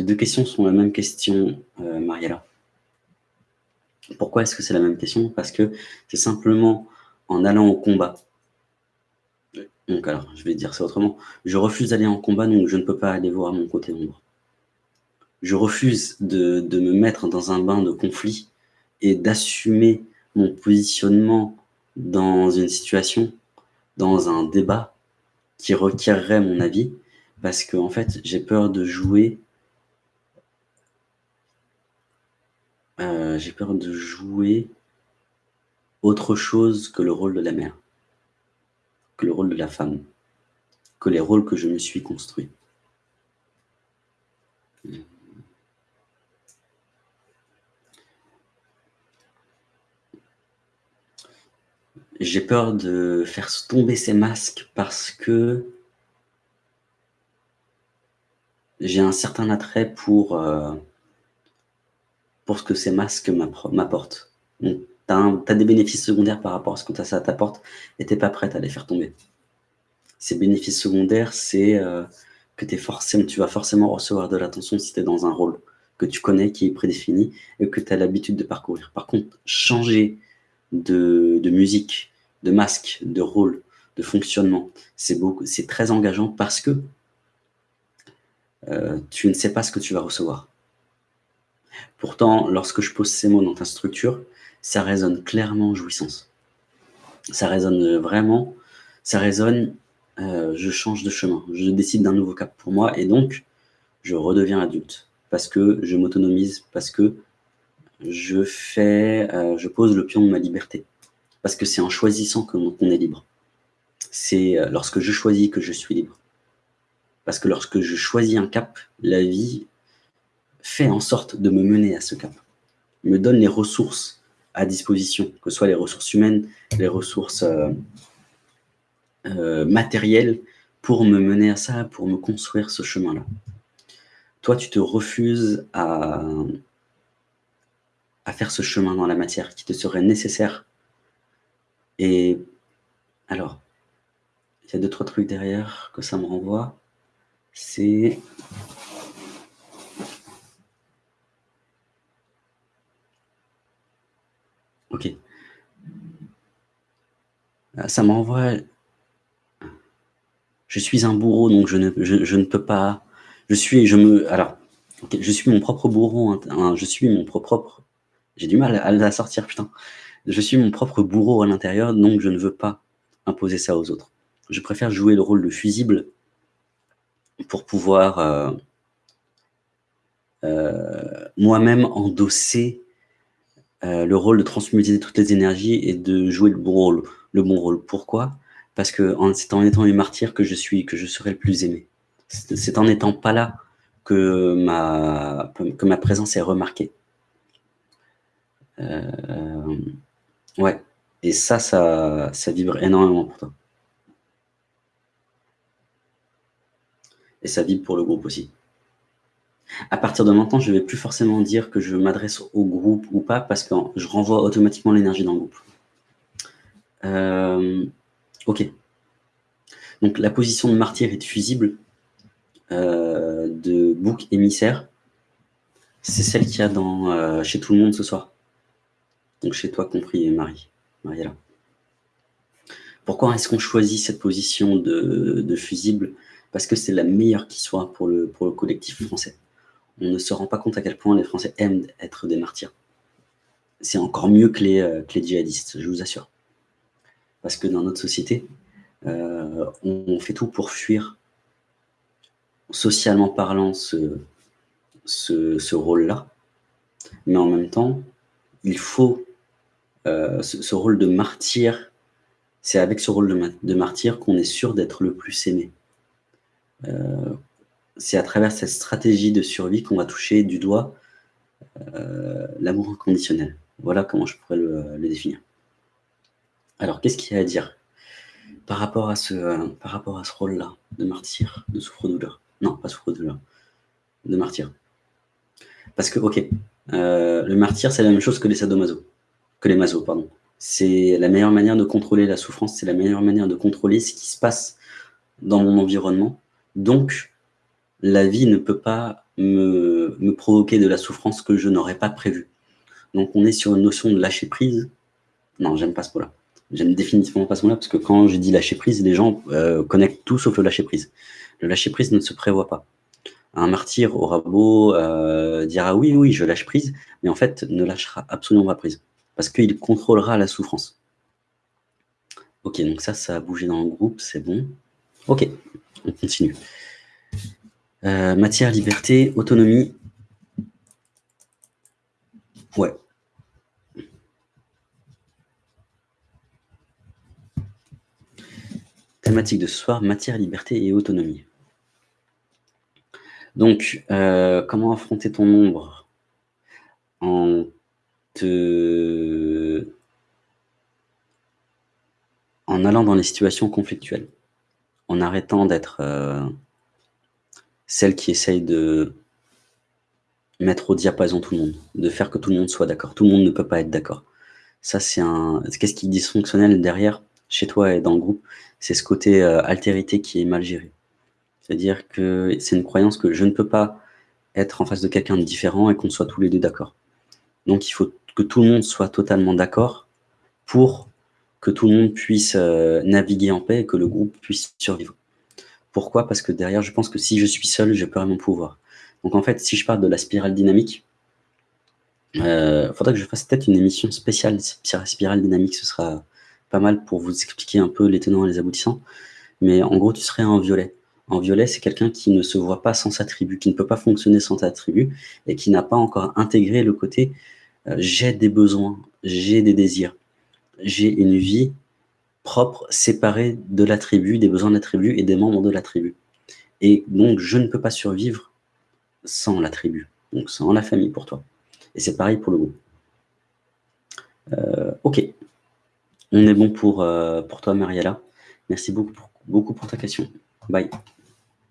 Les deux questions sont la même question, euh, Mariella. Pourquoi est-ce que c'est la même question? Parce que c'est simplement en allant au combat. Donc alors, je vais dire ça autrement. Je refuse d'aller en combat, donc je ne peux pas aller voir mon côté ombre. Je refuse de, de me mettre dans un bain de conflit et d'assumer mon positionnement dans une situation, dans un débat qui requerrait mon avis, parce que en fait, j'ai peur de jouer euh, j'ai peur de jouer autre chose que le rôle de la mère, que le rôle de la femme, que les rôles que je me suis construit. J'ai peur de faire tomber ces masques parce que j'ai un certain attrait pour, euh, pour ce que ces masques m'apportent. Tu as, des bénéfices secondaires par rapport à ce que ça t'apporte et tu n'es pas prête à les faire tomber. Ces bénéfices secondaires, c'est euh, que es forcément, tu vas forcément recevoir de l'attention si tu es dans un rôle que tu connais, qui est prédéfini et que tu as l'habitude de parcourir. Par contre, changer de musique, de masque, de rôle, de fonctionnement. C'est très engageant parce que euh, tu ne sais pas ce que tu vas recevoir. Pourtant, lorsque je pose ces mots dans ta structure, ça résonne clairement jouissance. Ça résonne vraiment, ça résonne, euh, je change de chemin, je décide d'un nouveau cap pour moi et donc je redeviens adulte parce que je m'autonomise, parce que je fais, euh, je pose le pion de ma liberté parce que c'est en choisissant qu'on est libre. C'est euh, lorsque je choisis que je suis libre. Parce que lorsque je choisis un cap, la vie fait en sorte de me mener à ce cap. me donne les ressources à disposition, que ce soit les ressources humaines, les ressources euh, euh, matérielles, pour me mener à ça, pour me construire ce chemin-là. Toi, tu te refuses à, à faire ce chemin dans la matière qui te serait nécessaire et alors, il y a deux, trois trucs derrière que ça me renvoie. C'est... Ok. Euh, ça m'envoie... Je suis un bourreau, donc je ne, peux pas... Je suis... Je me... Alors, je suis mon propre bourreau. Hein, je suis mon propre... J'ai du mal à sortir, putain je suis mon propre bourreau à l'intérieur, donc je ne veux pas imposer ça aux autres. Je préfère jouer le rôle de fusible pour pouvoir euh, euh, moi-même endosser euh, le rôle de transmuter toutes les énergies et de jouer le bon rôle. Le bon rôle. Pourquoi? Parce que c'est en étant une martyr que je suis, que je serai le plus aimé. C'est en n'étant pas là que ma, que ma présence est remarquée. Ouais. Et ça, ça, ça vibre énormément pour toi. Et ça vibre pour le groupe aussi. À partir de maintenant, je ne vais plus forcément dire que je m'adresse au groupe ou pas, parce que je renvoie automatiquement l'énergie dans le groupe. Euh, ok. Donc la position de martyr et de fusible, euh, de bouc émissaire, c'est celle qu'il y a dans, euh, chez tout le monde ce soir. Donc chez toi compris, Marie, Mariella. Pourquoi est-ce qu'on choisit cette position de, fusible? Parce que c'est la meilleure qui soit pour le collectif français. On ne se rend pas compte à quel point les Français aiment être des martyrs. C'est encore mieux que les, euh, djihadistes, je vous assure. Parce que dans notre société, euh, on fait tout pour fuir, socialement parlant, ce, ce rôle-là. Mais en même temps, il faut euh, ce, rôle de martyr, c'est avec ce rôle de, martyr qu'on est sûr d'être le plus aimé. Euh, c'est à travers cette stratégie de survie qu'on va toucher du doigt euh, l'amour inconditionnel. Voilà comment je pourrais le, définir. Alors, qu'est-ce qu'il y a à dire par rapport à ce, rôle-là de martyr, de souffre-douleur? Non, pas souffre-douleur, de martyr. Parce que, ok, le martyr, c'est la même chose que les sadomaso que les masos, pardon. C'est la meilleure manière de contrôler la souffrance, c'est la meilleure manière de contrôler ce qui se passe dans mon environnement. Donc, la vie ne peut pas me, provoquer de la souffrance que je n'aurais pas prévue. Donc on est sur une notion de lâcher prise. Non, j'aime pas ce mot-là. J'aime définitivement pas ce mot-là, parce que quand je dis lâcher prise, les gens euh, connectent tout sauf le lâcher prise. Le lâcher prise ne se prévoit pas. Un martyr aura beau euh, dire ah oui, oui, je lâche prise, mais en fait ne lâchera absolument pas prise, parce qu'il contrôlera la souffrance. Ok, donc ça, ça a bougé dans le groupe, c'est bon. Ok, on continue. Euh, matière, liberté, autonomie. Ouais, Thématique de ce soir, matière, liberté et autonomie. Donc, euh, comment affronter ton ombre en te... en allant dans les situations conflictuelles, en arrêtant d'être euh, celle qui essaye de mettre au diapason tout le monde, de faire que tout le monde soit d'accord. Tout le monde ne peut pas être d'accord. Ça, c'est un... Qu'est-ce qui est dysfonctionnel derrière, chez toi et dans le groupe c'est ce côté euh, altérité qui est mal géré. C'est-à-dire que c'est une croyance que je ne peux pas être en face de quelqu'un de différent et qu'on soit tous les deux d'accord. Donc il faut que tout le monde soit totalement d'accord pour que tout le monde puisse euh, naviguer en paix et que le groupe puisse survivre. Pourquoi? Parce que derrière, je pense que si je suis seul, je perds mon pouvoir. Donc en fait, si je parle de la spirale dynamique, il euh, faudrait que je fasse peut-être une émission spéciale spirale dynamique, ce sera pas mal pour vous expliquer un peu les tenants et les aboutissants. Mais en gros, tu serais en violet. En violet, c'est quelqu'un qui ne se voit pas sans sa tribu, qui ne peut pas fonctionner sans sa tribu, et qui n'a pas encore intégré le côté euh, j'ai des besoins, j'ai des désirs, j'ai une vie propre, séparée de la tribu, des besoins de la tribu et des membres de la tribu. Et donc, je ne peux pas survivre sans la tribu, donc sans la famille pour toi. Et c'est pareil pour le groupe. Euh, ok. On est bon pour, euh, pour toi, Mariella. Merci beaucoup beaucoup pour ta question. Bye.